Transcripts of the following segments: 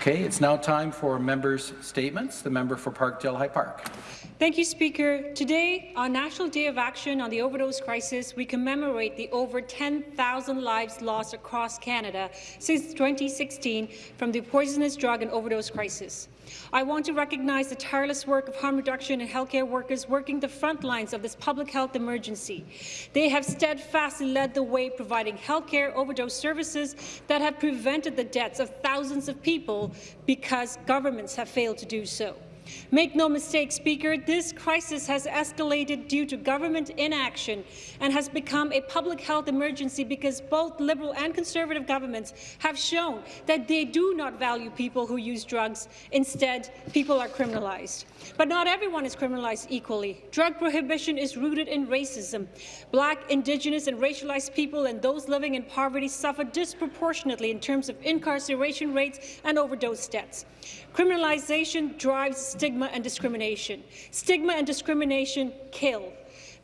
Okay, it's now time for members' statements. The member for Parkdale High Park. Thank you, Speaker. Today, on National Day of Action on the Overdose Crisis, we commemorate the over 10,000 lives lost across Canada since 2016 from the poisonous drug and overdose crisis. I want to recognize the tireless work of harm reduction and healthcare workers working the front lines of this public health emergency. They have steadfastly led the way, providing healthcare overdose services that have prevented the deaths of thousands of people because governments have failed to do so. Make no mistake, Speaker, this crisis has escalated due to government inaction and has become a public health emergency because both Liberal and Conservative governments have shown that they do not value people who use drugs. Instead, people are criminalized. But not everyone is criminalized equally. Drug prohibition is rooted in racism. Black, Indigenous and racialized people and those living in poverty suffer disproportionately in terms of incarceration rates and overdose deaths. Criminalization drives stigma and discrimination. Stigma and discrimination kill.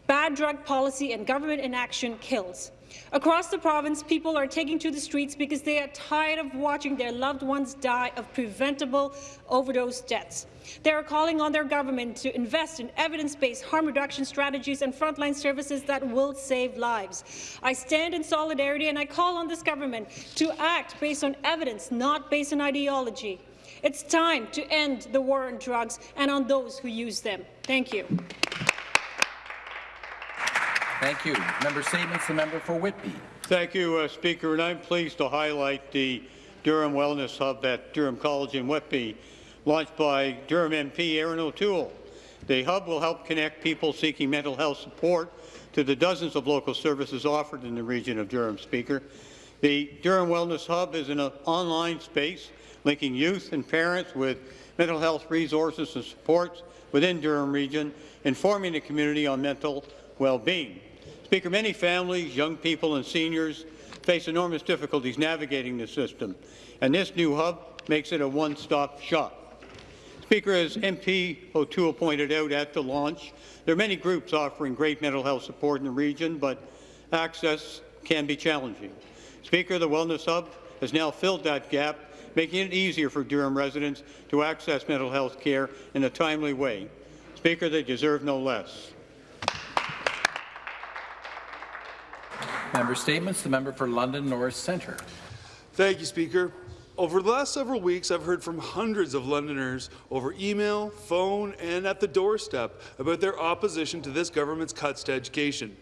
Bad drug policy and government inaction kills. Across the province, people are taking to the streets because they are tired of watching their loved ones die of preventable overdose deaths. They are calling on their government to invest in evidence-based harm reduction strategies and frontline services that will save lives. I stand in solidarity and I call on this government to act based on evidence, not based on ideology. It's time to end the war on drugs and on those who use them. Thank you. Thank you. Member statements. The member for Whitby. Thank you, uh, Speaker. And I'm pleased to highlight the Durham Wellness Hub at Durham College in Whitby, launched by Durham MP Erin O'Toole. The hub will help connect people seeking mental health support to the dozens of local services offered in the region of Durham, Speaker. The Durham Wellness Hub is an online space linking youth and parents with mental health resources and supports within Durham region, informing the community on mental well-being. Speaker, many families, young people and seniors face enormous difficulties navigating the system, and this new hub makes it a one-stop shop. Speaker, as MP O'Toole pointed out at the launch, there are many groups offering great mental health support in the region, but access can be challenging. Speaker, the Wellness Hub has now filled that gap making it easier for Durham residents to access mental health care in a timely way. Speaker, they deserve no less. Member statements. The member for London North Centre. Thank you, Speaker. Over the last several weeks, I've heard from hundreds of Londoners over email, phone, and at the doorstep about their opposition to this government's cuts to education.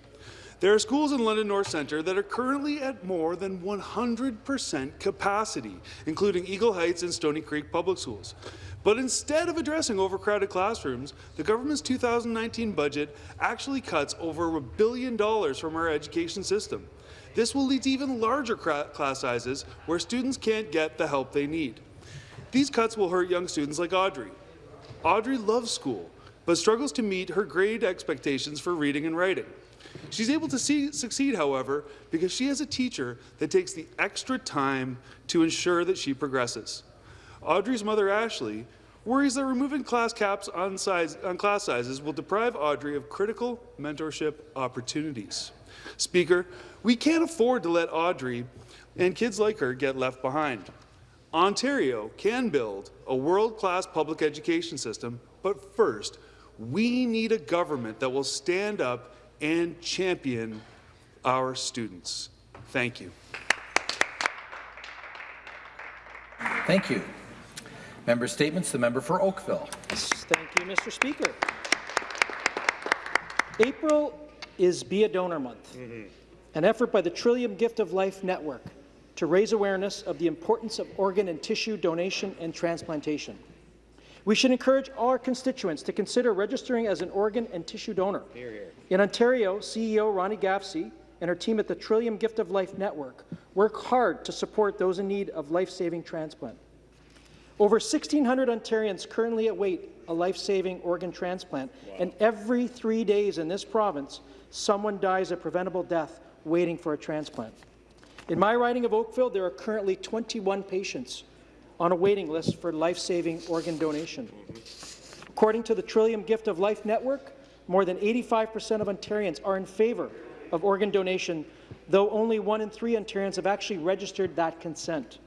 There are schools in London North Centre that are currently at more than 100% capacity, including Eagle Heights and Stoney Creek Public Schools. But instead of addressing overcrowded classrooms, the government's 2019 budget actually cuts over a billion dollars from our education system. This will lead to even larger class sizes where students can't get the help they need. These cuts will hurt young students like Audrey. Audrey loves school, but struggles to meet her grade expectations for reading and writing. She's able to see, succeed, however, because she has a teacher that takes the extra time to ensure that she progresses. Audrey's mother, Ashley, worries that removing class caps on, size, on class sizes will deprive Audrey of critical mentorship opportunities. Speaker, we can't afford to let Audrey and kids like her get left behind. Ontario can build a world-class public education system, but first, we need a government that will stand up and champion our students. Thank you. Thank you. Member statements. The member for Oakville. Thank you, Mr. Speaker. April is Be a Donor Month, mm -hmm. an effort by the Trillium Gift of Life Network to raise awareness of the importance of organ and tissue donation and transplantation. We should encourage all our constituents to consider registering as an organ and tissue donor. Hear, hear. In Ontario, CEO Ronnie Gavsie and her team at the Trillium Gift of Life Network work hard to support those in need of life-saving transplant. Over 1,600 Ontarians currently await a life-saving organ transplant, wow. and every three days in this province, someone dies a preventable death waiting for a transplant. In my riding of Oakville, there are currently 21 patients on a waiting list for life-saving organ donation. According to the Trillium Gift of Life Network, more than 85% of Ontarians are in favour of organ donation, though only one in three Ontarians have actually registered that consent.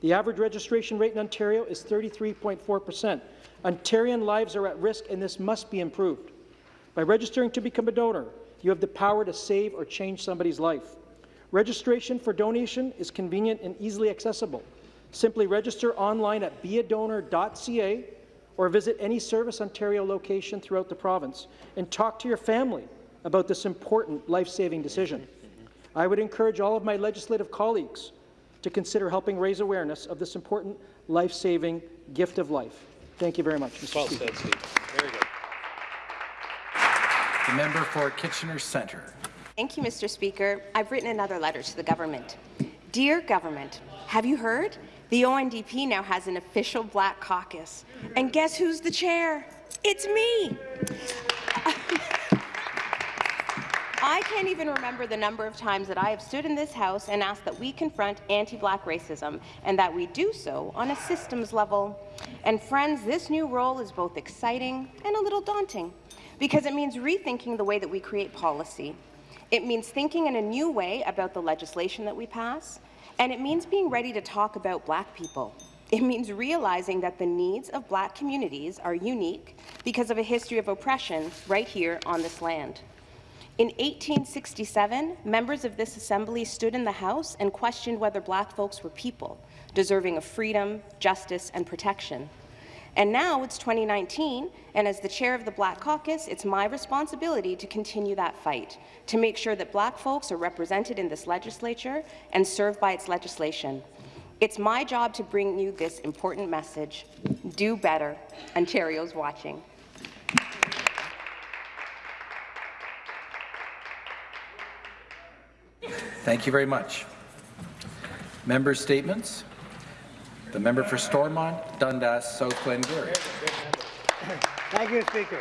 The average registration rate in Ontario is 33.4 percent. Ontarian lives are at risk, and this must be improved. By registering to become a donor, you have the power to save or change somebody's life. Registration for donation is convenient and easily accessible. Simply register online at beadonor.ca or visit any Service Ontario location throughout the province and talk to your family about this important life-saving decision. I would encourage all of my legislative colleagues to consider helping raise awareness of this important life-saving gift of life. Thank you very much, Mr. Well Speaker. said, Very good. The member for Kitchener Centre. Thank you, Mr. Speaker. I've written another letter to the government. Dear government, have you heard? The ONDP now has an official Black Caucus. And guess who's the chair? It's me. I can't even remember the number of times that I have stood in this House and asked that we confront anti-Black racism and that we do so on a systems level. And friends, this new role is both exciting and a little daunting because it means rethinking the way that we create policy. It means thinking in a new way about the legislation that we pass, and it means being ready to talk about Black people. It means realizing that the needs of Black communities are unique because of a history of oppression right here on this land. In 1867, members of this assembly stood in the House and questioned whether Black folks were people, deserving of freedom, justice, and protection. And now it's 2019, and as the chair of the Black Caucus, it's my responsibility to continue that fight, to make sure that Black folks are represented in this legislature and served by its legislation. It's my job to bring you this important message. Do better. Ontario's watching. Thank you very much. Member statements. The member for Stormont, Dundas, South Glengarry. Thank you, Speaker.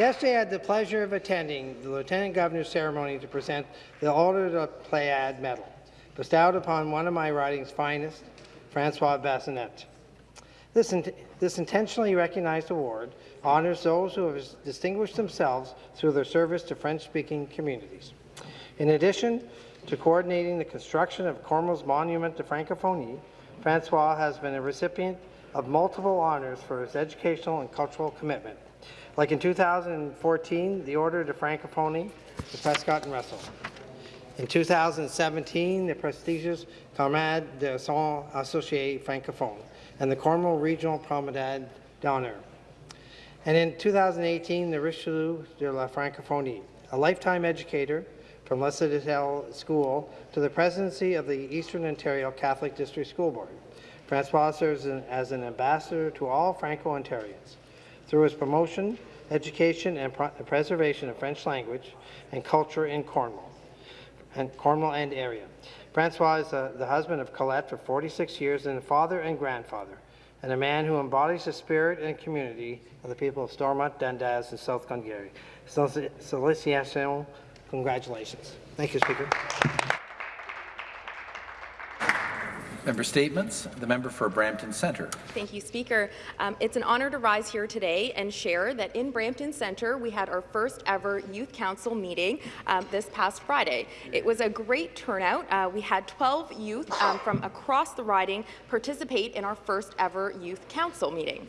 Yesterday, I had the pleasure of attending the Lieutenant Governor's ceremony to present the Order de Pléiade Medal, bestowed upon one of my riding's finest, Francois Bassinet. This, in this intentionally recognized award honours those who have distinguished themselves through their service to French-speaking communities. In addition to coordinating the construction of Cornwall's Monument to Francophonie, Francois has been a recipient of multiple honours for his educational and cultural commitment, like in 2014, the Order de Francophonie to Prescott and Russell. In 2017, the prestigious Camarade de Son Associé Francophone and the Cornwall Regional Promenade d'Honneur. And in 2018, the Richelieu de la Francophonie, a lifetime educator from La Citadelle School to the presidency of the Eastern Ontario Catholic District School Board. Francois serves as an ambassador to all Franco-Ontarians. Through his promotion, education, and preservation of French language and culture in Cornwall, and Cornwall and area. Francois is uh, the husband of Colette for 46 years and a father and grandfather, and a man who embodies the spirit and community of the people of Stormont, Dundas, and South Glengarry. Solicitation Congratulations. Thank you, Speaker. Member statements. The member for Brampton Centre. Thank you, Speaker. Um, it's an honour to rise here today and share that in Brampton Centre we had our first ever Youth Council meeting um, this past Friday. It was a great turnout. Uh, we had 12 youth um, from across the riding participate in our first ever Youth Council meeting.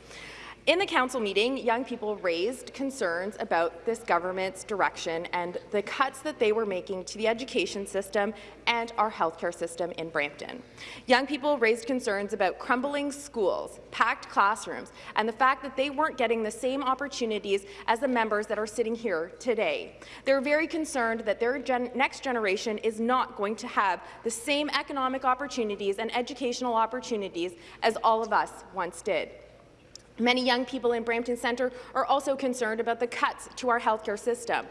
In the council meeting, young people raised concerns about this government's direction and the cuts that they were making to the education system and our healthcare system in Brampton. Young people raised concerns about crumbling schools, packed classrooms, and the fact that they weren't getting the same opportunities as the members that are sitting here today. They're very concerned that their gen next generation is not going to have the same economic opportunities and educational opportunities as all of us once did. Many young people in Brampton Centre are also concerned about the cuts to our healthcare system.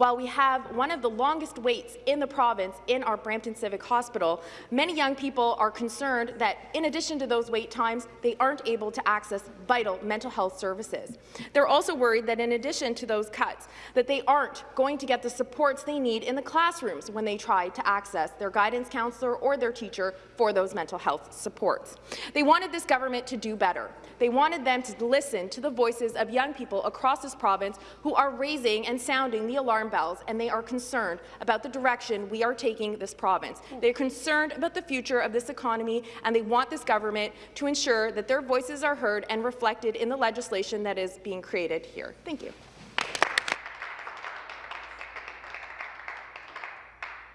While we have one of the longest waits in the province in our Brampton Civic Hospital, many young people are concerned that in addition to those wait times, they aren't able to access vital mental health services. They're also worried that in addition to those cuts, that they aren't going to get the supports they need in the classrooms when they try to access their guidance counselor or their teacher for those mental health supports. They wanted this government to do better. They wanted them to listen to the voices of young people across this province who are raising and sounding the alarm bells, and they are concerned about the direction we are taking this province. They're concerned about the future of this economy, and they want this government to ensure that their voices are heard and reflected in the legislation that is being created here. Thank you.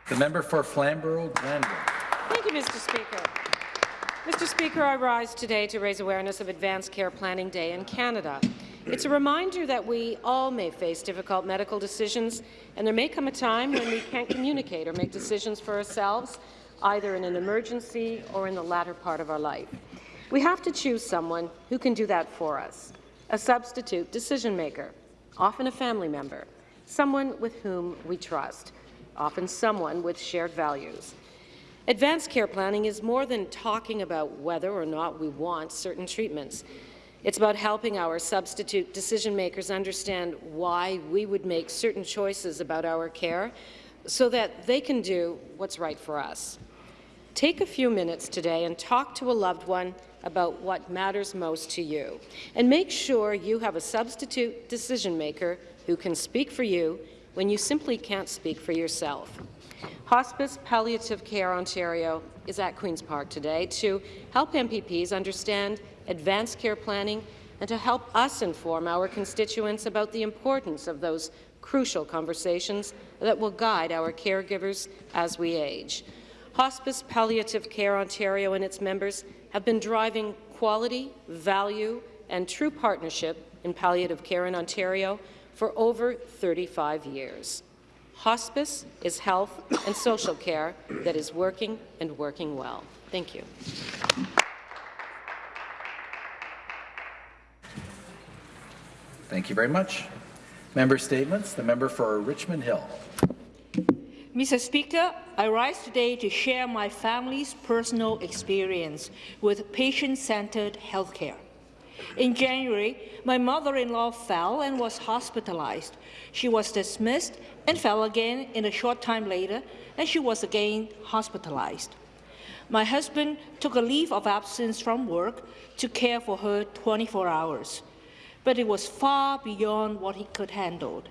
The member for Flamborough-Glanbrook. Thank you, Mr. Speaker. Mr. Speaker, I rise today to raise awareness of Advanced Care Planning Day in Canada. It's a reminder that we all may face difficult medical decisions, and there may come a time when we can't communicate or make decisions for ourselves, either in an emergency or in the latter part of our life. We have to choose someone who can do that for us, a substitute decision maker, often a family member, someone with whom we trust, often someone with shared values. Advanced care planning is more than talking about whether or not we want certain treatments. It's about helping our substitute decision makers understand why we would make certain choices about our care so that they can do what's right for us. Take a few minutes today and talk to a loved one about what matters most to you, and make sure you have a substitute decision maker who can speak for you when you simply can't speak for yourself. Hospice Palliative Care Ontario is at Queen's Park today to help MPPs understand advanced care planning and to help us inform our constituents about the importance of those crucial conversations that will guide our caregivers as we age. Hospice Palliative Care Ontario and its members have been driving quality, value and true partnership in palliative care in Ontario for over 35 years. Hospice is health and social care that is working and working well. Thank you. Thank you very much. Member statements. The member for Richmond Hill. Mr. Speaker, I rise today to share my family's personal experience with patient-centered healthcare. In January, my mother-in-law fell and was hospitalized. She was dismissed and fell again in a short time later, and she was again hospitalized. My husband took a leave of absence from work to care for her 24 hours, but it was far beyond what he could handle.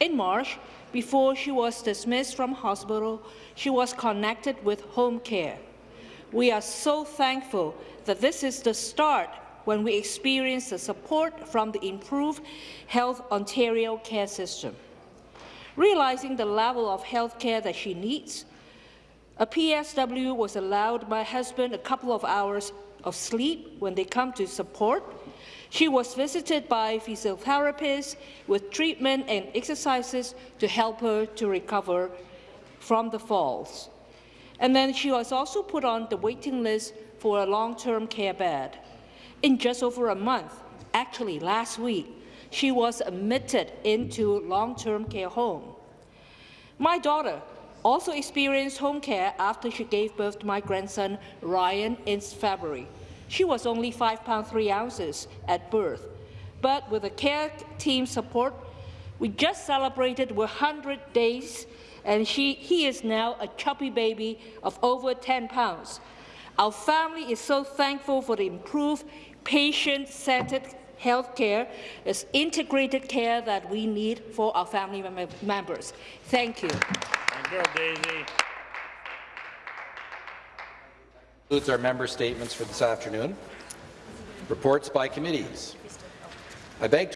In March, before she was dismissed from hospital, she was connected with home care. We are so thankful that this is the start when we experience the support from the improved Health Ontario care system. Realizing the level of health care that she needs, a PSW was allowed my husband a couple of hours of sleep when they come to support. She was visited by physiotherapists with treatment and exercises to help her to recover from the falls. And then she was also put on the waiting list for a long-term care bed. In just over a month, actually last week, she was admitted into long-term care home. My daughter also experienced home care after she gave birth to my grandson Ryan in February. She was only 5 pounds 3 ounces at birth, but with the care team support, we just celebrated 100 days, and she, he is now a chubby baby of over 10 pounds. Our family is so thankful for the improved patient-centered health care is integrated care that we need for our family mem members. Thank you. Thank you, Daisy. Concludes our member statements for this afternoon. Reports by committees. I beg